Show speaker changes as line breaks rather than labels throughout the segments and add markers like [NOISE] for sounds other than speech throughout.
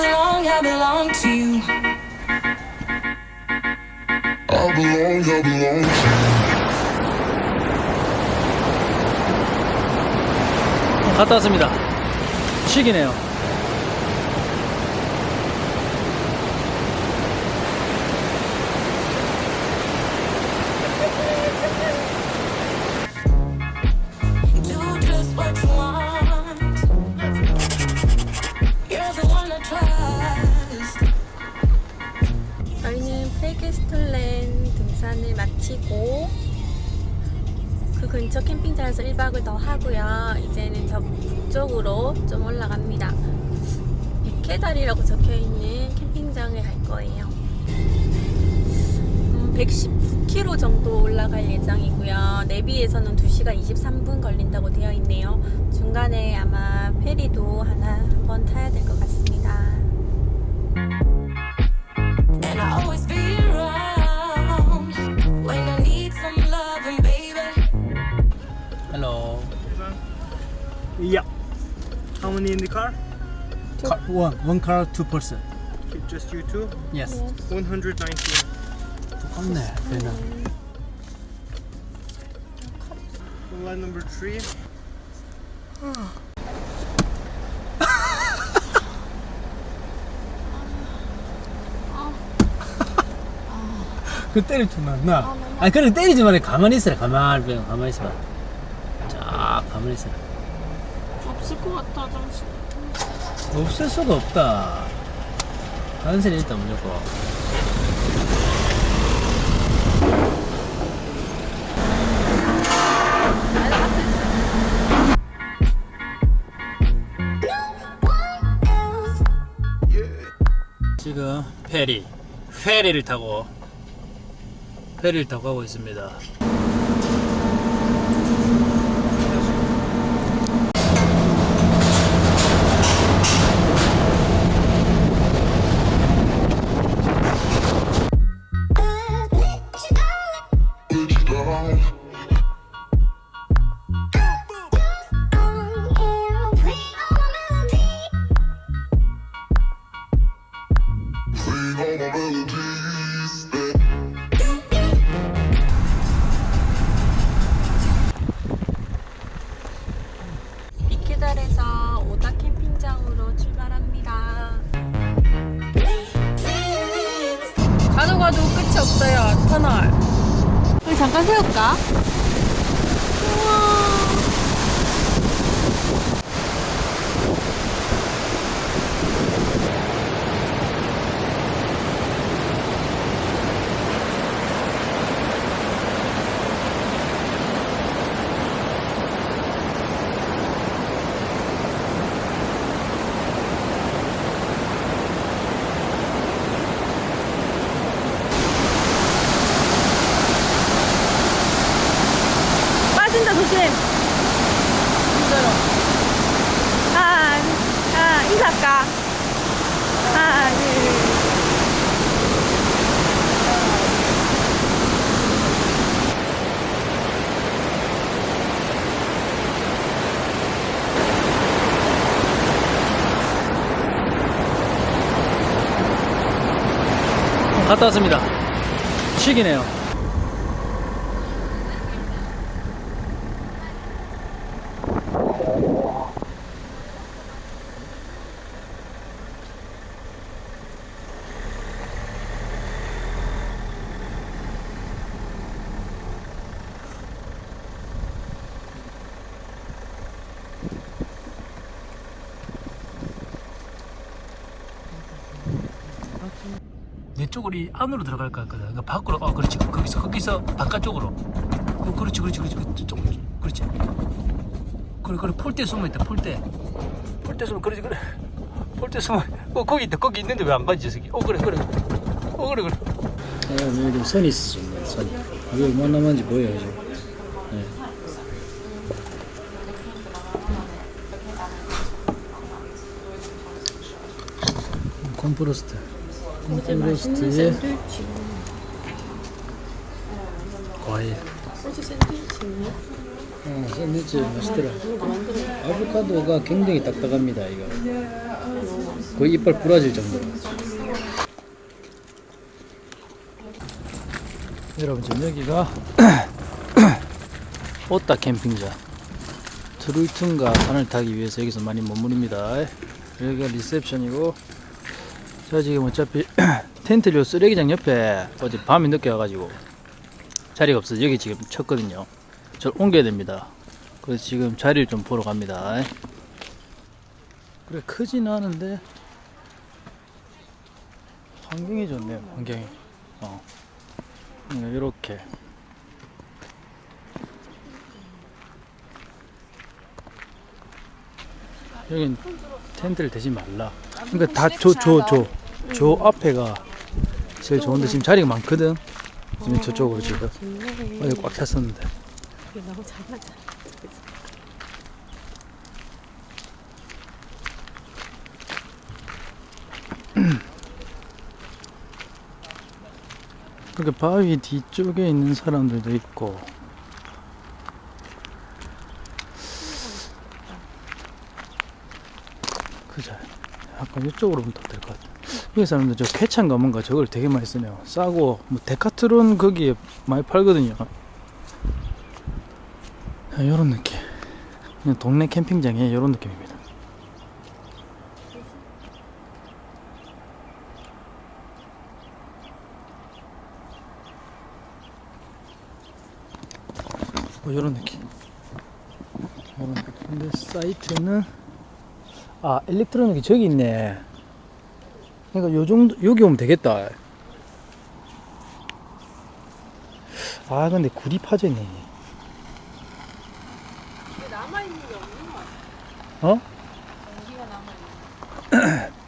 belong, I belong to you.
I belong, I belong to
갔다 왔습니다. 쉬기네요.
마치고 그 근처 캠핑장에서 1박을 더 하고요. 이제는 저 북쪽으로 좀 올라갑니다. 백해다리라고 적혀있는 캠핑장을 갈 거예요. 음, 119km 정도 올라갈 예정이고요. 내비에서는 2시간 23분 걸린다고 되어 있네요. 중간에 아마 페리도 하나 한번 타야 될 것 같습니
many in the car?
one, one car, two person.
Just you two?
Yes.
119.
똑같네, 배는.
Line number three.
그 때릴 줄 나. 아니, 그래 때리지 말고 가만히 있어라. 가만히, 가만히 있어라. 쫙 가만히 있어라.
없을 것 같아, 잠시.
없을 수가 없다. 단순히 일단 무조건. 지금 페리, 페리를 타고 페리를 타고 가고 있습니다.
미케달에서 오다 캠핑장으로 출발합니다. 가도 가도 끝이 없어요, 터널. 우리 잠깐 세울까? 우와. 빠진다 조심. 진짜로. 하나, 하나 인사할까? 하나, 둘.
갔다 왔습니다. 쉬기네요. 내 쪽으로 이 안으로 들어갈 것 같거든. 그러니까 밖으로, 어, 그렇지. 거기서, 거기서 바깥쪽으로. 어, 그렇지, 그렇지, 그렇지. 그렇지. 좀, 그렇지. 그래, 그래. 폴대 숨어 있다, 폴대. 폴대 숨어, 그렇지, 그래. 폴대 숨어. 어, 거기 있다, 거기 있는데 왜안 가지, 저 새끼. 어, 그래, 그래. 어, 그래, 그래. 아, 좀 선이 있어, 좀, 선. 이게 얼마나 남았는지 보여요, 지금. 네. 콤프로스트.
어제 맛있는 샌드위치.
과일.
어제 샌드위치.
어, 샌드위치 맛있더라.
누가 만들어?
아보카도가 굉장히 딱딱합니다, 이거.
아, 맛있어.
거의 이빨 부러질 정도로. 여러분 지금 여기가 [CLEARS THROAT] 오따 캠핑장 트루이툰가 산을 타기 위해서 여기서 많이 머무릅니다. 여기가 리셉션이고 자 지금 어차피 [CLEARS THROAT] 텐트류 쓰레기장 옆에 어제 밤에 늦게 와가지고 자리가 없어서 여기 지금 쳤거든요. 저를 옮겨야 됩니다. 그래서 지금 자리를 좀 보러 갑니다. 그래 크지는 않은데 환경이 좋네요. 환경이. 어. 이렇게. 여긴 텐트를 대지 말라. 그러니까 다 저 저 저 저 앞에가 제일 좋은데 지금 자리가 많거든. 지금 저쪽으로 지금 어디 꽉 찼었는데.
너무 잘 맞아.
이렇게 바위 뒤쪽에 있는 사람들도 있고 그죠 약간 이쪽으로 더될것 같아 여기 사람들 저 쾌찬가 뭔가 저걸 되게 많이 쓰네요. 싸고 뭐 데카트론 거기에 많이 팔거든요. 이런 느낌. 그냥 동네 캠핑장에 이런 느낌입니다. 뭐 이런 느낌. 이런 느낌. 근데 사이트는 아 일렉트로닉이 저기 있네. 그러니까 요 정도 여기 오면 되겠다. 아 근데 구리 파전이.
남아있는 게 없는 것 같아.
어?
전기가 남아있는 [CLEARS THROAT]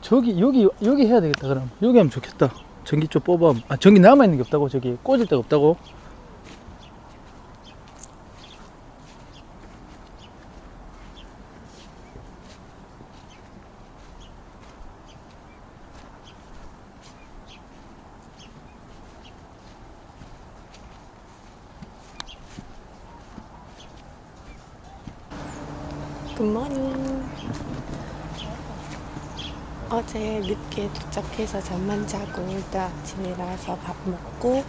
저기 여기 여기 해야 되겠다 그럼 여기 하면 좋겠다. 전기 좀 뽑아. 아 전기 남아 있는 게 없다고 저기 꽂을 데가 없다고.
굿모닝. 어제 늦게 도착해서 잠만 자고 일단 아침에 일어나서 밥 먹고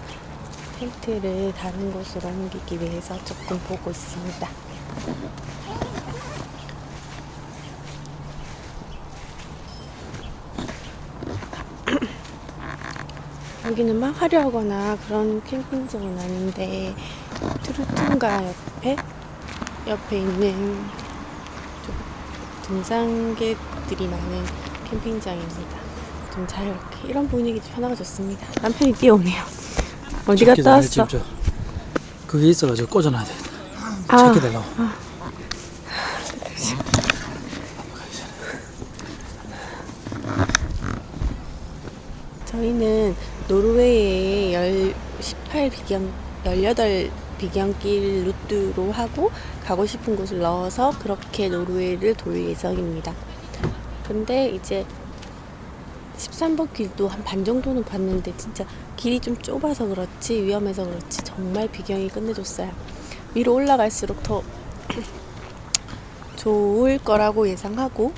텐트를 다른 곳으로 옮기기 위해서 조금 보고 있습니다. [CLEARS THROAT] 여기는 막 화려하거나 그런 캠핑장은 아닌데 트루퉁가 옆에 옆에 있는 좀 등산객들이 많은 캠핑장입니다. 좀잘 이렇게 이런 분위기 편하고 좋습니다. 남편이 뛰어오네요. 어디 갔다 왔어?
그게 있어가지고 꽂아놔야 돼.
아,
체크되려고.
저희는 노르웨이의 18 비경, 18 비경길 루트로 하고 가고 싶은 곳을 넣어서 그렇게 노르웨이를 돌 예정입니다. 근데 이제 13번 길도 한 반 정도는 봤는데 진짜 길이 좀 좁아서 그렇지 위험해서 그렇지 정말 비경이 끝내줬어요. 위로 올라갈수록 더 [CLEARS THROAT] 좋을 거라고 예상하고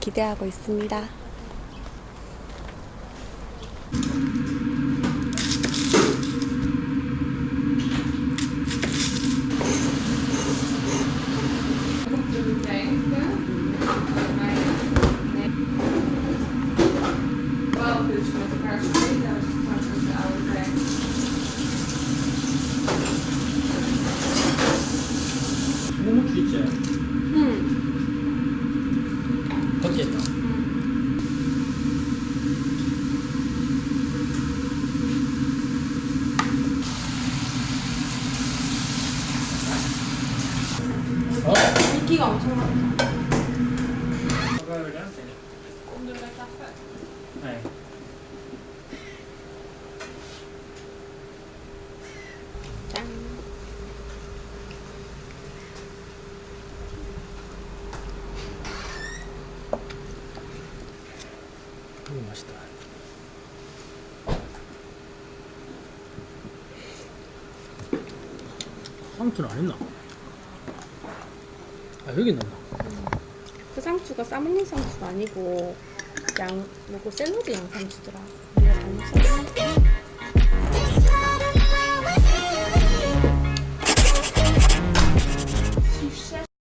기대하고 있습니다.
무무추 있지? 응. 밖에 있다.
인기가 엄청 많다.
네.
짠.
이거 맛있다. 아무튼 안 했나? 아 여기 넣나?
그 상추가 싸먹는 상추가 아니고 양, 뭐고 샐러드 양상추더라.